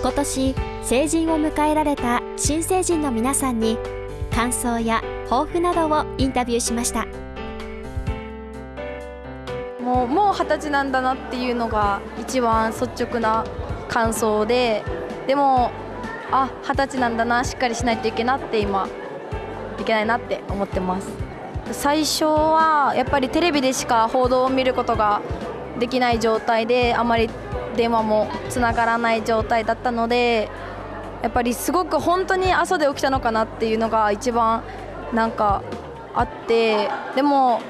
今年成人を迎えられた新成人の皆さんに感想や抱負などをインタビューしました。もうもう二十歳なんだなっていうのが一番率直な感想ででもあ二十歳なんだなしっかりしないといけないなって今いけないなって思ってます。最初はやっぱりテレビでしか報道を見ることができない状態であまり電話もつながらない状態だったのでやっぱりすごく本当に朝で起きたのかなっていうのが一番なんかあってでも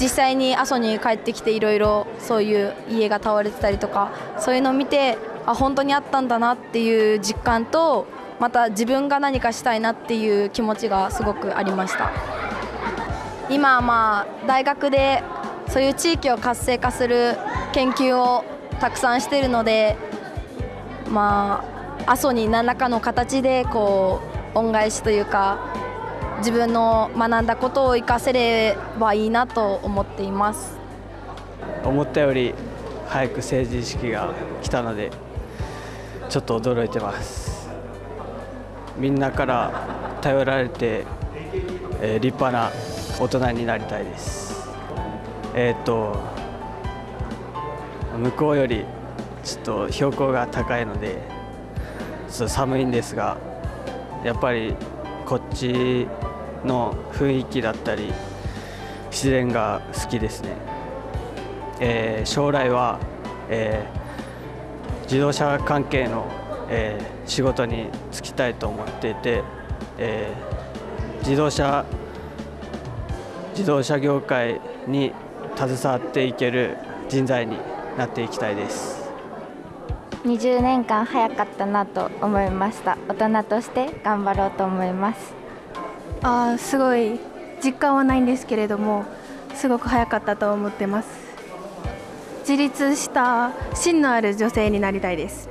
実際に阿蘇に帰ってきていろいろそういう家が倒れてたりとかそういうのを見てあ本当にあったんだなっていう実感とまた自分が何かしたいなっていう気持ちがすごくありました。今まあ大学でそういう地域を活性化する研究をたくさんしてるのでまあ阿蘇に何らかの形でこう恩返しというか自分の学んだことを生かせればいいなと思っています。思ったより早く成人式が来たのでちょっと驚いてます。みんなから頼られて、えー、立派な大人になりたいです。えっ、と向こうよりちょっと標高が高いのでちょっと寒いんですがやっぱりこっちの雰囲気だったり自然が好きですね、えー、将来は、えー、自動車関係の、えー、仕事に就きたいと思っていて、え自動車自動車業界に携わっていける人材になっていきたいです。20年間早かったなと思いました。大人として頑張ろうと思います。あすごい実感はないんですけれどもすごく早かったと思ってます。自立した芯のある女性になりたいです。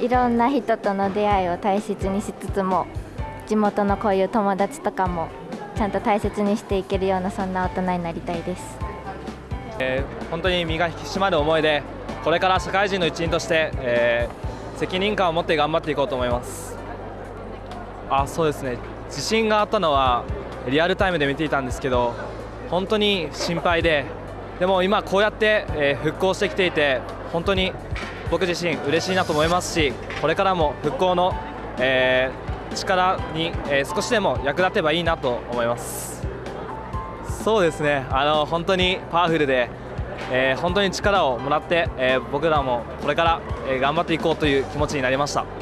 いろんな人との出会いを大切にしつつも地元のこういう友達とかもちゃんと大切にしていけるようなそんな大人になりたいです、えー、本当に身が引き締まる思いでこれから社会人の一員として、えー、責任感を持って頑張っていこうと思います。あそうですね。地震があったのはリアルタイムで見ていたんですけど本当に心配ででも今こうやって、え復興してきていて本当に僕自身嬉しいなと思いますしこれからも復興の、え、力に、え、少しでも役立てばいいなと思います。そうですねあの本当にパワフルで、えー、本当に力をもらって、え僕らもこれから、え頑張っていこうという気持ちになりました。